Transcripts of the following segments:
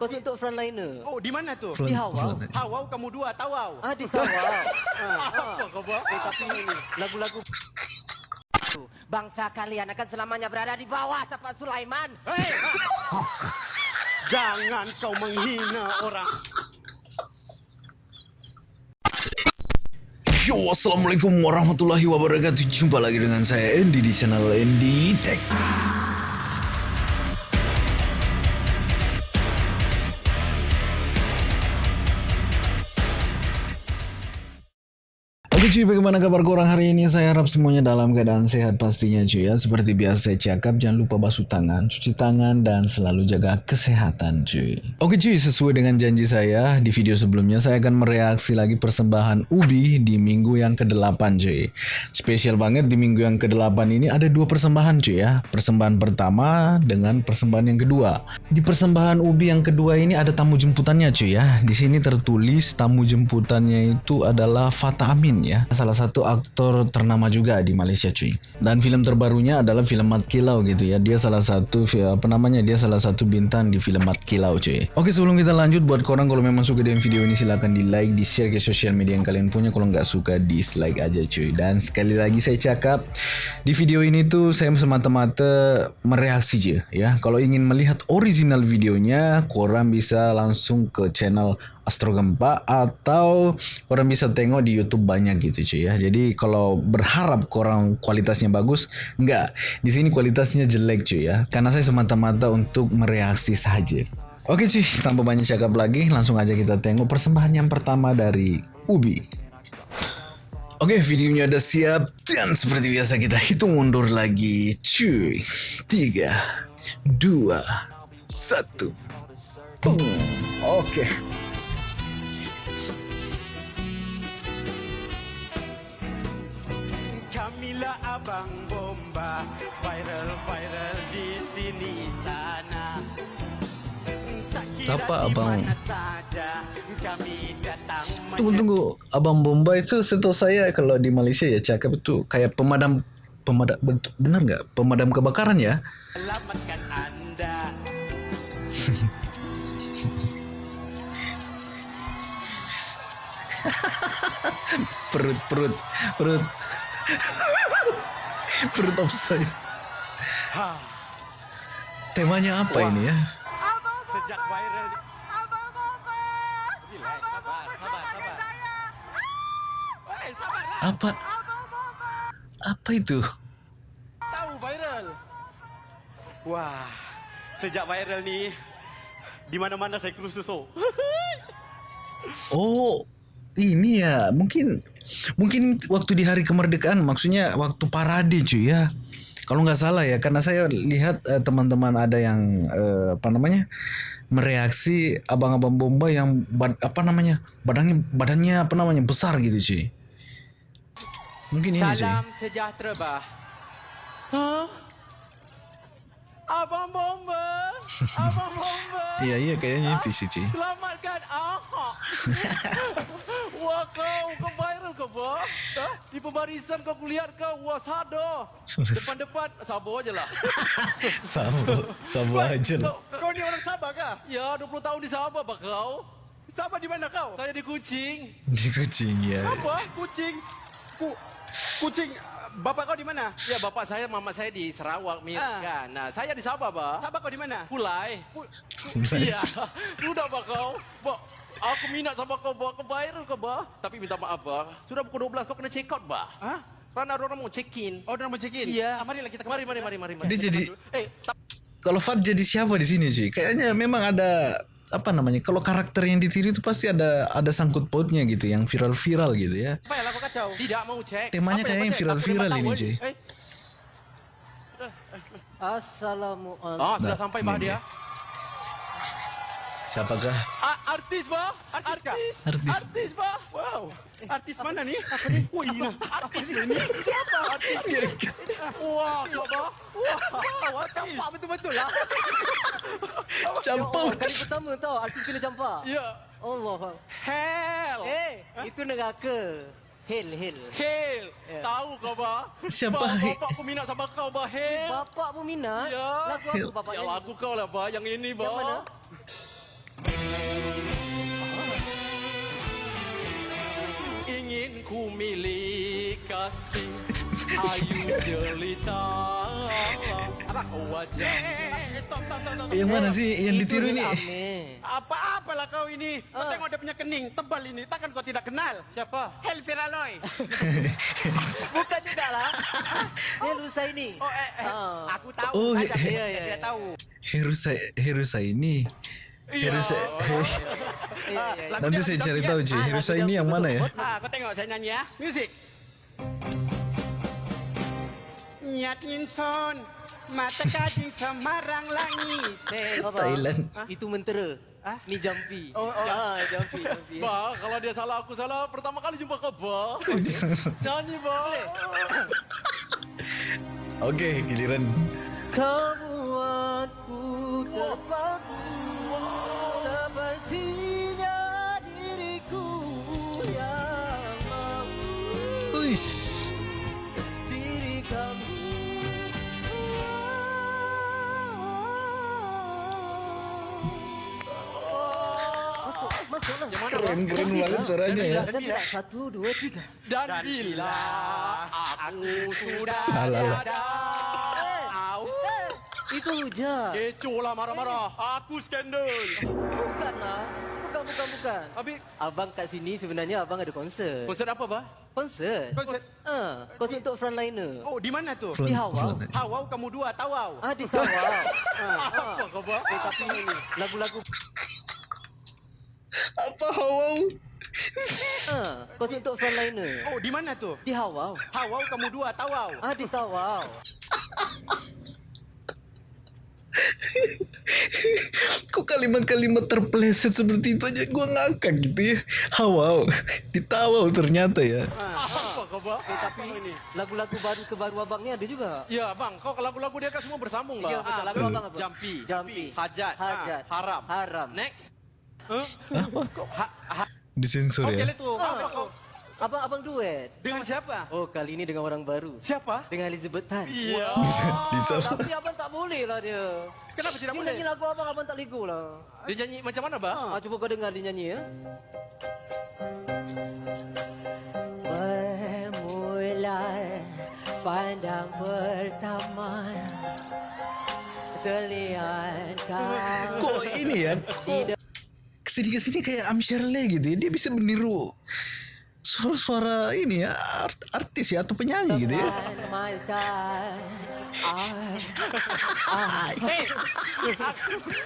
Khusus untuk frontliner. Oh, di mana tu? Di Hawa. Hawau kamu dua, tawau. Ah, di Hawa. Apa kau buat? Eh, tapi ini lagu-lagu Bangsa kalian akan selamanya berada di bawah tapak Sulaiman. Hei! Jangan kau menghina orang. Yo, assalamualaikum warahmatullahi wabarakatuh. Jumpa lagi dengan saya Andy di channel Andy Tech. Cuy, bagaimana kabar korang hari ini? Saya harap semuanya dalam keadaan sehat pastinya cuy ya. Seperti biasa saya cakap, jangan lupa basuh tangan, cuci tangan, dan selalu jaga kesehatan cuy. Oke cuy, sesuai dengan janji saya, di video sebelumnya saya akan mereaksi lagi persembahan Ubi di minggu yang ke-8 cuy. Spesial banget di minggu yang ke-8 ini ada dua persembahan cuy ya. Persembahan pertama dengan persembahan yang kedua. Di persembahan Ubi yang kedua ini ada tamu jemputannya cuy ya. Di sini tertulis tamu jemputannya itu adalah Fata Amin ya. Salah satu aktor ternama juga di Malaysia cuy. Dan film terbarunya adalah film Mat Kilau gitu ya. Dia salah satu apa namanya? Dia salah satu bintang di film Mat Kilau cuy. Oke, sebelum kita lanjut buat korang kalau memang suka dengan video ini silahkan di like, di share ke sosial media yang kalian punya. Kalau nggak suka dislike aja cuy. Dan sekali lagi saya cakap di video ini tuh saya semata-mata mereaksi aja ya. Kalau ingin melihat original videonya, korang bisa langsung ke channel Astro Gempa atau orang bisa tengok di YouTube banyak gitu cuy ya. Jadi kalau berharap korang kualitasnya bagus, enggak. Di sini kualitasnya jelek cuy ya. Karena saya semata-mata untuk mereaksi saja. Oke cuy, tanpa banyak cakap lagi, langsung aja kita tengok persembahan yang pertama dari Ubi. Oke, videonya udah siap dan seperti biasa kita hitung mundur lagi. Cuy, tiga, dua, satu. Boom. Oke. Kamilah abang bomba, viral-viral di sini sana. Siapa abang? Tunggu tunggu, Abang Bomba itu setahu saya kalau di Malaysia ya cakap itu kayak pemadam pemadam benar nggak pemadam kebakaran ya? Perut perut perut perut offside. Ha, Temanya apa Wah. ini ya? sejak viral sabar, sabar. Sabar. Apa? Apa itu? Tahu viral. Wah, sejak viral ni di mana-mana saya kerusus oh. Ini ya mungkin mungkin waktu di hari kemerdekaan maksudnya waktu parade cuy ya. Kalau nggak salah ya karena saya lihat eh, teman-teman ada yang eh, apa namanya mereaksi abang-abang bomba yang bad- apa namanya badannya badannya apa namanya besar gitu cuy. Mungkin ini cuy. Salam sejahtera bah. Hah? Abang bomba, abang bomba. Iya iya kayaknya itu sih cuy. Selamatkan Ahok. Wah kau, kau viral kau bah? Hah? Di pembarisan kau kulihat kau, wah sado. Depan-depan, sabar je lah. Sabar, sabar aja lah. Kau, kau ni orang Sabah kah? Ya, 20 tahun di Sabah bah kau. Sabah di mana kau? Saya di Kuching. Di kucing ya. Apa? Kucing. Ku, kucing. Bapak kau di mana? Ya bapak saya, mama saya di Sarawak, Mir, Ah. kan. Nah, saya di Sabah, Bah. Sabah kau di mana? Pulai. Pulai. Iya. Sudah, Bah, kau. Bah, aku minat sama kau, Bah. Kau viral kau, Bah. Tapi minta maaf, Bah. Sudah pukul 12, kau kena check out, Bah. Hah? Karena ada orang mau check in. Oh, orang mau check in? Iya. Ah, marilah kita Mari, mari, mari, mari. mari. Dia jadi Eh, kalau Fat jadi siapa di sini cuy? Kayaknya memang ada apa namanya? Kalau karakter yang ditiru itu pasti ada ada sangkut pautnya gitu, yang viral-viral gitu ya. apa yang kau kacau? Tidak mau cek. Temanya Apa kayak yang viral-viral ini memang tahu, cuy. eh. Assalamualaikum. Ah, sudah Nah, sampai, Bah, dia. Siapakah? Ah, artis, Bah. Artis? Artis. Artis, Bah. Wow, artis mana ni? Apa ni? Wah, ini artis ni. Apa artis? Wah, kau bah. Wah, wah, campak betul-betul lah. Campur. Kali pertama tau artis kena campak. Ya. Allah. Hell. Eh, itu neraka. Hel, hel. Hell. Ya. Tahu kau, Bah? Siapa? Bapak aku minat sama kau, Bah. Hell. Bapak pun minat. Ya. Lagu apa bapak Ya lagu kau lah, Bah. Yang ini, Bah. Yang mana? Ingin ku milik kasih Ayu jelita oh, Wajah eh, eh, eh, yang mana sih yang ditiru ini? Apa-apalah kau ini? Oh. Kau tengok dia punya kening tebal ini. Takkan kau tidak kenal? Siapa? Helvira Loy. Bukan juga lah. Herusa oh. ini. Oh, eh, eh. Ah. Aku tahu. Oh, saja. Dia ya, tahu. Herusa, Herusa ini. Iya, iya. Lagu Nanti saya cari tahu, ya. Ah, lagu ini dia yang mana ya? Ah, kau tengok saya nyanyi ya. Music. Nyat ngin son, mata kajing semarang langi se. Apa? Thailand. Itu mentera. Ah? Ni jampi. Oh, oh. Ah, jampi, jampi. Ba, kalau dia salah aku salah Pertama kali jumpa kau Ba Nyanyi Ba Oke, giliran. Kau buatku terpaku Diriku yang mau Uish. Diri kamu Keren keren banget suaranya ya. Dan bila satu, dua, tiga Dan bila aku sudah Salah Itu hujan Kecoh lah marah-marah Aku skandal Bukan lah Bukan, bukan, bukan Habis Abang kat sini sebenarnya abang ada konsert Konsert apa Ba? Konsert? Konsert. Ah, konsert untuk frontliner Oh, di mana tu? Di Hawa Hawau kamu dua, tawau. Ah, di Tawau ah, ah. Apa kau Ba? Eh, tapi lagu-lagu Apa hawau? ah, Konsert untuk frontliner Oh, di mana tu? Di Hawau Hawau kamu dua, tawau. Ah, di Tawau Kok kalimat-kalimat terpleset seperti itu aja gua ngakak gitu ya. Hawau. Ditawau ternyata ya. Apa kau? Eh, tapi lagu-lagu baru terbaru abang ni ada juga Ya bang, kau ke lagu-lagu dia kan semua bersambung Ba Ya, betul. Lagu abang apa? Jampi Jampi Hajat Hajat Haram Haram Next Disensor Okey ya. lah tu. Apa kau? Abang abang duet. Dengan siapa? Oh kali ini dengan orang baru. Siapa? Dengan Elizabeth Tan. Iya Bisa bisa. Tapi abang tak boleh lah dia. Kenapa tidak Dia boleh? nyanyi lagu abang abang tak lego lah. Dia nyanyi macam mana Ba? Ah, cuba kau dengar dia nyanyi ya. Bermula pandang pertama terlihat Kok ini ya? Kok kesini kesini kayak Amshirley gitu ya. Dia bisa meniru suara-suara ini ya art- artis ya atau penyanyi gitu ya. Hei,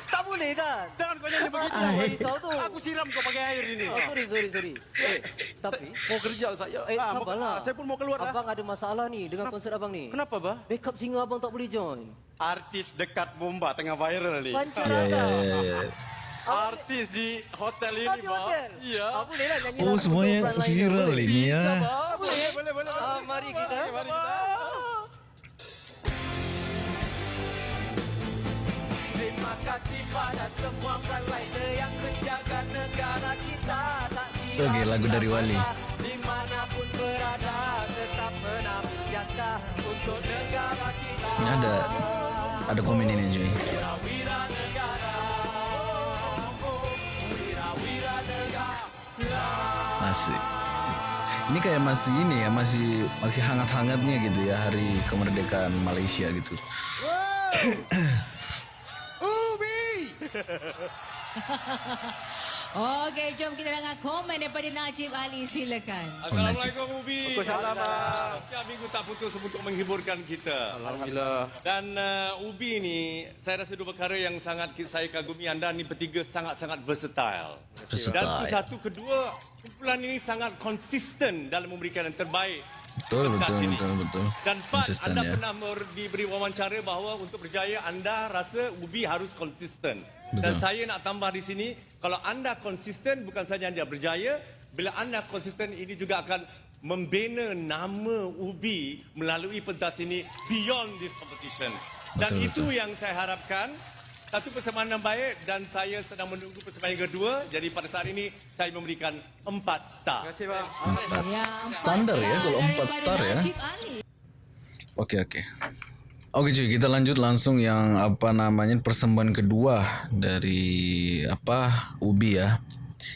tak boleh kan jangan kau nyanyi begitu. Aku siram kau pakai air ini. oh, sorry sorry sorry eh, tapi Mau kerja saya eh Ah, mau- saya pun mau keluar lah. abang ada masalah ni dengan konsert abang ni Kenapa Ba? backup singer abang tak boleh join Artis dekat bomba tengah viral ni. pancar Ya ya abang ya. ya. Artis di hotel ini Ba hotel. Iya Ah, boleh lah nyanyi Oh semuanya viral ini ya. Boleh, boleh, boleh. Ah, mari kita Mari kita. Terima kasih pada semua frontliner yang menjaga negara kita tak Oke, lagu dari Wali. Dimanapun berada tetap menabur jasa untuk negara kita. Ini ada ada komen ini cuy. Asik. Ini kayak masih ini ya, masih masih hangat-hangatnya gitu ya hari kemerdekaan Malaysia gitu. Okey, jom kita dengar komen daripada Najib Ali. Silakan. Assalamualaikum Ubi. Waalaikumsalam. Setiap minggu tak putus untuk menghiburkan kita. Alhamdulillah Dan uh, Ubi ni, saya rasa dua perkara yang sangat saya kagumi anda ni bertiga sangat-sangat versatile. Versatile. Dan tu satu, kedua, kumpulan ini sangat konsisten dalam memberikan yang terbaik. Betul betul ini. betul betul. Dan Konsisten anda ya. pernah ber- diberi wawancara bahawa untuk berjaya anda rasa Ubi harus konsisten. Betul. Dan saya nak tambah di sini, kalau anda konsisten bukan saja anda berjaya, bila anda konsisten ini juga akan membina nama Ubi melalui pentas ini beyond this competition. Dan Betul, itu betul. yang saya harapkan. Satu persembahan yang baik dan saya sedang menunggu persembahan yang kedua. Jadi pada saat ini saya memberikan empat star. Terima kasih, Bang. Ya, empat Standar ya, kalau empat star ya. Oke oke. Oke cuy, kita lanjut langsung yang apa namanya persembahan kedua dari apa Ubi ya.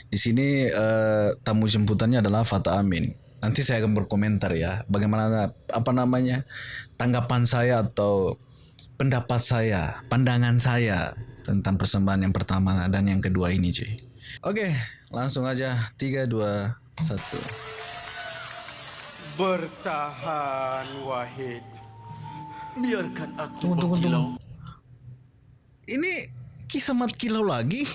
Di sini eh, tamu jemputannya adalah Fata Amin. Nanti saya akan berkomentar ya, bagaimana apa namanya tanggapan saya atau pendapat saya, pandangan saya tentang persembahan yang pertama dan yang kedua ini, cuy. Oke, langsung aja 3 2 1. Bertahan Wahid. Biarkan aku Tunggu, tunggu, tunggu. Ini kisah mat kilau lagi?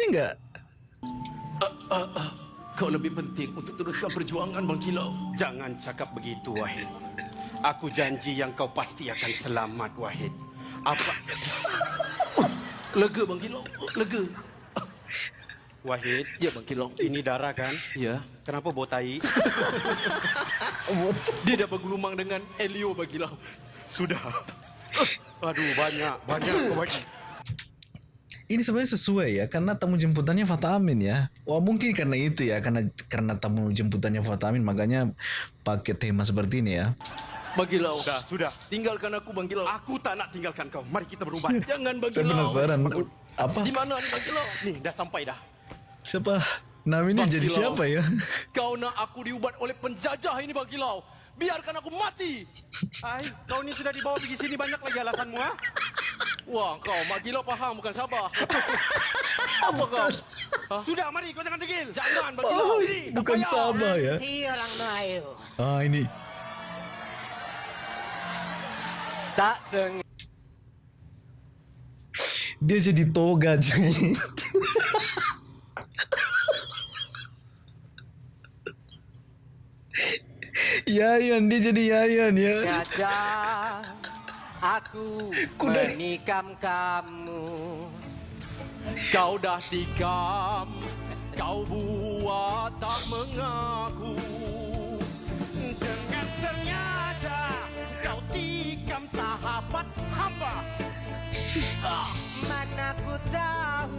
Ini enggak Kau lebih penting untuk teruskan perjuangan Bang Kilau. Jangan cakap begitu Wahid. Aku janji yang kau pasti akan selamat Wahid. Apa Lega Bang Kilau. Lega. Wahid? Ya Bang Kilau. Ini darah kan? Ya. Kenapa bau tai? Dia dah bergelumang dengan Elio Bang Kilau. Sudah. Aduh banyak, banyak kau bagi. Ini sebenarnya sesuai ya karena tamu jemputannya Fata Amin ya. Wah mungkin karena itu ya karena karena tamu jemputannya Fata Amin makanya pakai tema seperti ini ya. Bang Kilau. Sudah, sudah. Tinggalkan aku Bang Kilau. Aku tak nak tinggalkan kau. Mari kita berubat. Jangan Bang Saya penasaran apa Di mana ni Bang Kilau? Nih, dah sampai dah. siapa Nami ini jadi siapa ya? Kau nak aku diubat oleh penjajah ini Bang Kilau. Biarkan aku mati. Hai, kau ni sudah dibawa pergi sini banyak lagi alasanmu ha? Wah, kau Mak Kilau faham bukan sabar. Apa kau? Sudah, mari kau jangan degil. Jangan Bang Oh. Ini, bukan payah. Sabah ya. orang Melayu. Ah ini Dia jadi toga cuy. Yayan dia jadi Yayan ya. Gajah, aku Kuda. menikam kamu. Kau dah tikam. Kau buat tak mengaku. Sahabat hamba. Mana ku tahu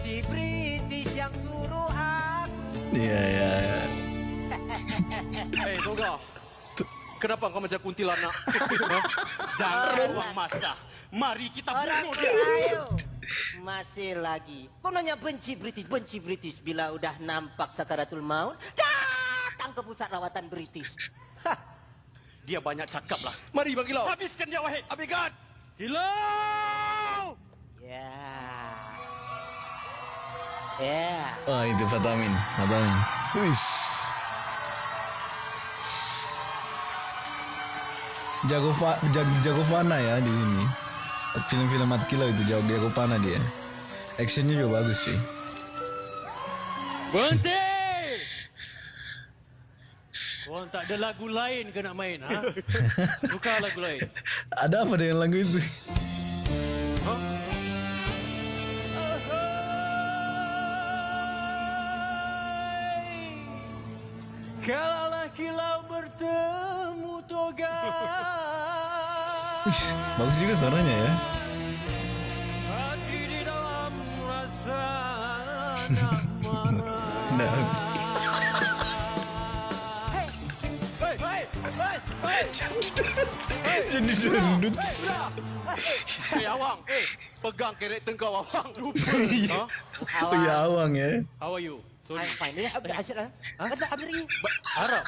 si British yang suruh aku. Iya ya. ya. Eh, Toga. Kenapa kau macam kuntilanak? Jangan buang masa. Mari kita bunuh dia. Masih lagi. Kau nanya benci British, benci British. Bila udah nampak sakaratul maut, datang ke pusat rawatan British. Hah, Dia banyak cakap lah. Mari Bang Kilau. Habiskan dia, Wahid. Habiskan. Hilau! Ya. Ya. Oh itu Fatamin, Fatamin. Wis. Jago fa, jag, jago fana ya di sini. Film-film Mat Kilau itu jago jago fana dia. Actionnya juga bagus sih. Berhenti! Korang tak ada lagu lain ke nak main, ha? Tukar lagu lain. Ada apa dengan lagu itu? Kalaulah kilau bertemu toga Wih, bagus juga suaranya ya. Hati di dalam rasa Nah, hei. jadi dangdut. Eh, Awang. Eh, pegang karakter kau, Awang. Lupa. Iya. Oh ya awang ya. How are you? Sorry. I'm fine. Ya, Abdul Asyid lah. Kata Abdul Ri. Arab.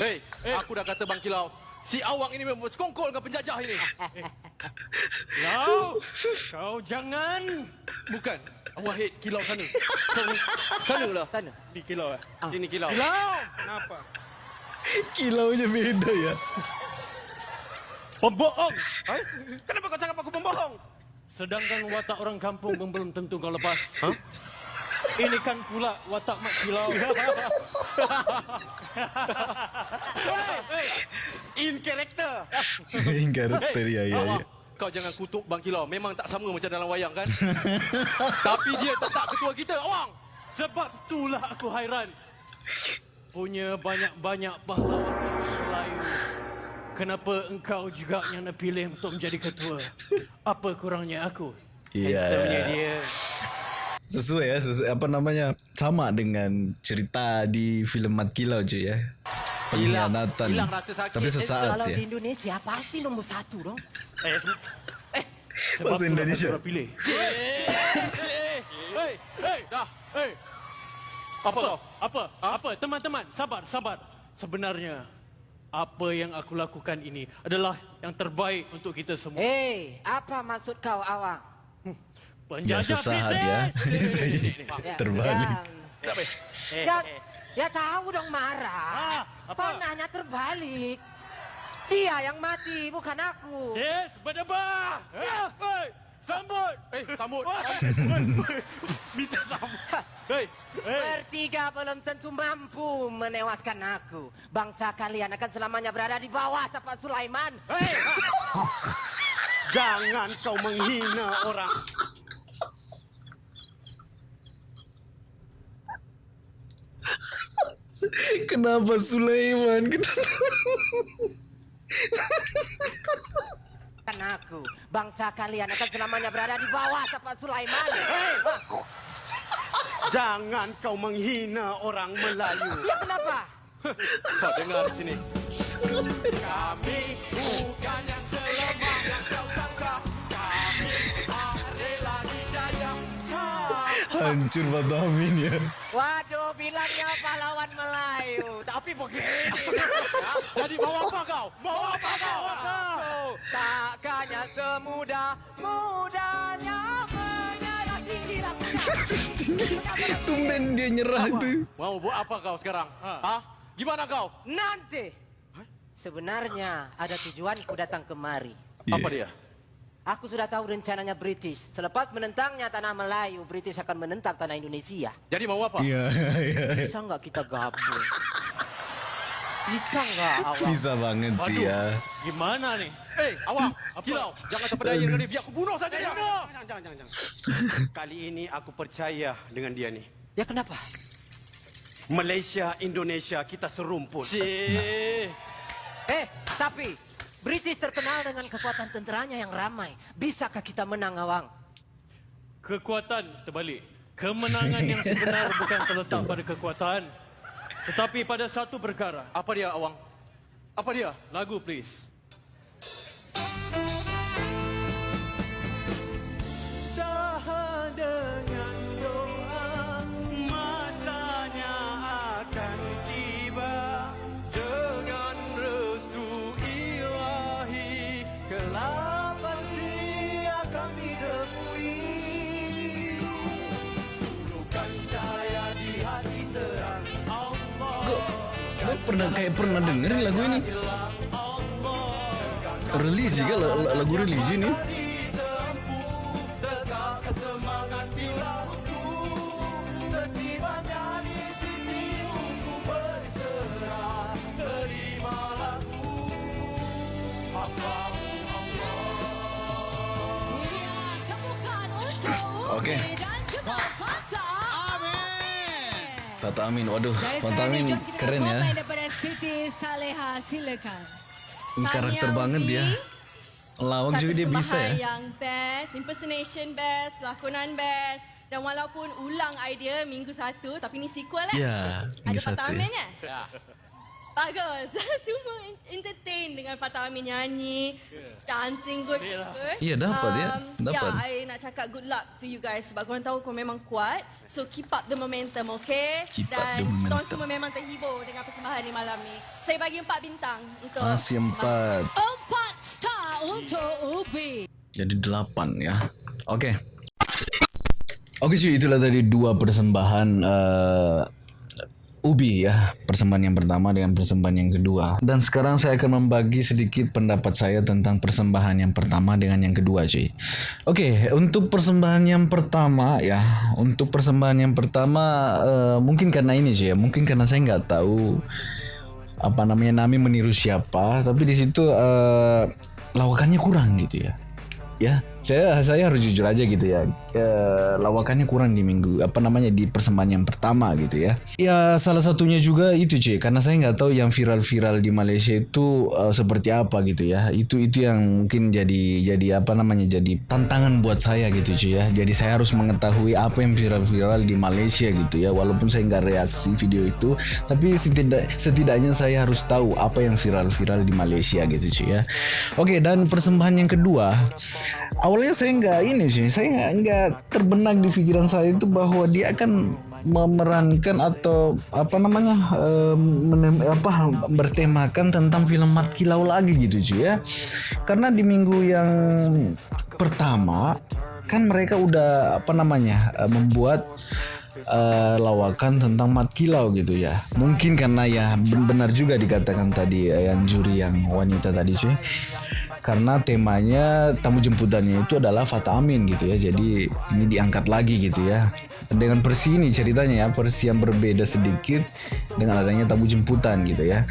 Hei, aku dah kata Bang Kilau. Si Awang ini memang bersekongkol dengan penjajah ini. Kau, kau jangan. Bukan. Wahid, Kilau sana. Sana, sana lah. Sana. Di kilau eh. Ini kilau. Kilau! Kenapa? Kilaunya beda ya. Pembohong! Hai? Kenapa kau cakap aku pembohong? Sedangkan watak orang kampung pun belum tentu kau lepas. Ha? Ini kan pula watak mak kilau. In character. Yang karakter ya ya ya. Kau jangan kutuk Bang Kilau. Memang tak sama macam dalam wayang kan? Tapi dia tetap ketua kita, Awang. Sebab itulah aku hairan. Punya banyak-banyak pahlawan Melayu. Kenapa engkau juga yang nak pilih untuk menjadi ketua? Apa kurangnya aku? Iya. dia. Sesuai ya, sesuai, apa namanya? Sama dengan cerita di film Mat Kilau cuy ya. Pengkhianatan. hilang rasa sakit. Tapi sesaat Kalau ya. di Indonesia pasti nombor satu dong. Sebab Bahasa itulah Indonesia. aku pilih. Eh, eh, eh, dah. Hey, Apa kau? Apa? Apa? Teman-teman, sabar, sabar. Sebenarnya apa yang aku lakukan ini adalah yang terbaik untuk kita semua. Hei, apa maksud kau awang? Ya sesaat ya. Ya, Terbalik. Ya, ya tahu dong marah. Ah, apa? Panahnya terbalik. Dia yang mati, bukan aku. Sis, berdebah. Ya. Hei, sambut. Eh, sambut. Minta sambut. Hei, Bertiga belum tentu mampu menewaskan aku. Bangsa kalian akan selamanya berada di bawah tapak Sulaiman. Hei. Jangan kau menghina orang. Kenapa Sulaiman? Kenapa? Bukan aku. Bangsa kalian akan selamanya berada di bawah tapak Sulaiman. Hei, Jangan kau menghina orang Melayu. ya kenapa? kau dengar sini. Kami bukan yang selemah yang kau sangka. Kami adalah dijajah. Hancur ya. Waduh, bilangnya pahlawan Melayu. Tapi begini. Jadi mau apa kau? Mau apa kau? Takkannya semudah mudahnya menyerah gila. Tumben dia nyerah tuh. Mau buat apa kau sekarang? Hah? Gimana kau? Nanti. Sebenarnya ada tujuanku datang kemari. Apa dia? Aku sudah tahu rencananya British. Selepas menentangnya tanah Melayu, British akan menentang tanah Indonesia. Jadi mau apa? Iya, iya. Bisa nggak kita gabung? Bisa nggak awak? Bisa banget sih ya. Gimana nih? Eh, awak, kilau. Jangan terpedaya dengan dia. Biar aku bunuh saja dia. Jangan, jangan, jangan. Kali ini aku percaya dengan dia nih. Ya kenapa? Malaysia, Indonesia, kita serumpun. Cih. Eh, tapi British terkenal dengan kekuatan tenteranya yang ramai. Bisakah kita menang, Awang? Kekuatan terbalik. Kemenangan yang sebenar bukan terletak pada kekuatan. Tetapi pada satu perkara. Apa dia, awang? Apa dia? Lagu please. Pernah kayak pernah dengerin lagu ini. Religi kan la- lagu religi nih. untuk Oke. Amin. Tata Amin, waduh, Tata Amin ini, keren ya. Silakan. Ini karakter Tahniah banget dia. Lawak Satu juga dia bisa ya. yang best, impersonation best, lakonan best. Dan walaupun ulang idea minggu satu, tapi ni sequel lah. Ya, Ada minggu Fatah satu ya. Amin kan? Bagus. Semua entertain dengan Fatah Amin nyanyi, dancing good. good. Iya, dapat ya. Dapat. Ya, I nak cakap good luck to you guys sebab korang tahu korang memang kuat. So keep up the momentum, okay? Keep up Dan the momentum. korang semua memang terhibur dengan persembahan ni malam ni. Saya bagi empat bintang untuk Masih empat. Empat star untuk Ubi. Jadi delapan ya. Oke. Oke cuy, itulah tadi dua persembahan eh, Ubi ya. Persembahan yang pertama dengan persembahan yang kedua. Dan sekarang saya akan membagi sedikit pendapat saya tentang persembahan yang pertama dengan yang kedua cuy. Oke, untuk persembahan yang pertama ya. Untuk persembahan yang pertama eh, mungkin karena ini cuy ya. Mungkin karena saya nggak tahu apa namanya Nami meniru siapa tapi di situ eh, lawakannya kurang gitu ya ya saya saya harus jujur aja gitu ya. Eh, lawakannya kurang di minggu apa namanya di persembahan yang pertama gitu ya. Ya salah satunya juga itu cuy karena saya nggak tahu yang viral-viral di Malaysia itu eh, seperti apa gitu ya. Itu itu yang mungkin jadi jadi apa namanya jadi tantangan buat saya gitu cuy ya. Jadi saya harus mengetahui apa yang viral-viral di Malaysia gitu ya. Walaupun saya nggak reaksi video itu tapi setidak setidaknya saya harus tahu apa yang viral-viral di Malaysia gitu cuy ya. Oke dan persembahan yang kedua awalnya saya nggak ini sih saya nggak terbenak di pikiran saya itu bahwa dia akan memerankan atau apa namanya apa bertemakan tentang film Mat Kilau lagi gitu cuy ya karena di minggu yang pertama kan mereka udah apa namanya uh, membuat uh, lawakan tentang Mat Kilau gitu ya. Mungkin karena ya benar juga dikatakan tadi uh, yang juri yang wanita tadi cuy. Karena temanya tamu jemputannya itu adalah Fata Amin gitu ya. Jadi ini diangkat lagi gitu ya. Dengan versi ini ceritanya ya, versi yang berbeda sedikit dengan adanya tamu jemputan gitu ya.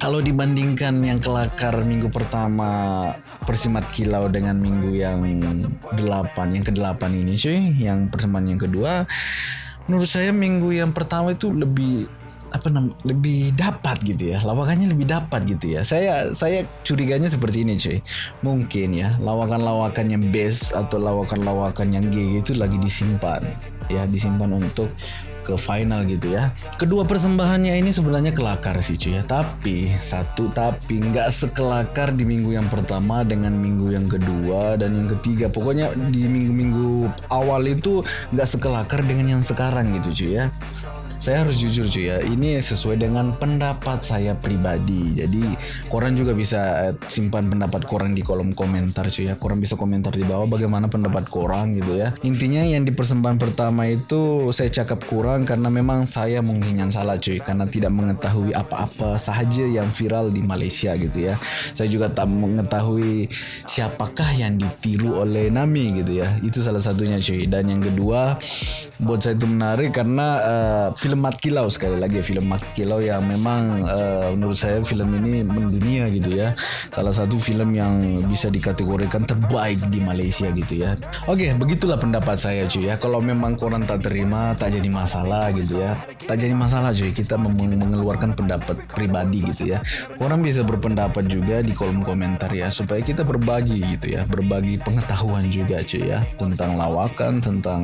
Kalau dibandingkan yang kelakar minggu pertama Persimat Kilau dengan minggu yang delapan, yang ke-8 ini cuy, yang persembahan yang kedua, menurut saya minggu yang pertama itu lebih apa nam lebih dapat gitu ya lawakannya lebih dapat gitu ya saya saya curiganya seperti ini cuy mungkin ya lawakan-lawakan yang best atau lawakan-lawakan yang G itu lagi disimpan ya disimpan untuk ke final gitu ya. Kedua persembahannya ini sebenarnya kelakar sih cuy ya. Tapi satu tapi nggak sekelakar di minggu yang pertama dengan minggu yang kedua dan yang ketiga. Pokoknya di minggu-minggu awal itu nggak sekelakar dengan yang sekarang gitu cuy ya saya harus jujur cuy ya. Ini sesuai dengan pendapat saya pribadi. Jadi koran juga bisa eh, simpan pendapat koran di kolom komentar cuy ya. Koran bisa komentar di bawah bagaimana pendapat koran gitu ya. Intinya yang di persembahan pertama itu saya cakap kurang karena memang saya mungkin yang salah cuy. Karena tidak mengetahui apa-apa saja yang viral di Malaysia gitu ya. Saya juga tak mengetahui siapakah yang ditiru oleh Nami gitu ya. Itu salah satunya cuy. Dan yang kedua buat saya itu menarik karena uh, film Mat Kilau sekali lagi film Mat Kilau yang memang uh, menurut saya film ini mendunia gitu ya. Salah satu film yang bisa dikategorikan terbaik di Malaysia gitu ya. Oke begitulah pendapat saya cuy ya. Kalau memang korang tak terima tak jadi masalah gitu ya. Tak jadi masalah cuy kita mengeluarkan pendapat pribadi gitu ya. Korang bisa berpendapat juga di kolom komentar ya supaya kita berbagi gitu ya. Berbagi pengetahuan juga cuy ya. Tentang lawakan tentang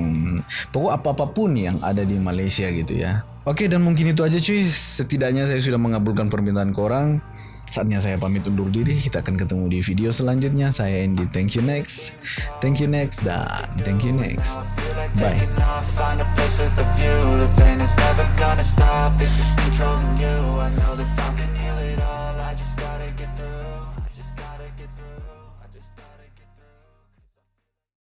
pokok apa apa pun yang ada di Malaysia gitu Oke dan mungkin itu aja cuy. Setidaknya saya sudah mengabulkan permintaan korang. Saatnya saya pamit undur diri. Kita akan ketemu di video selanjutnya. Saya Andy. Thank you next. Thank you next dan thank you next. Bye.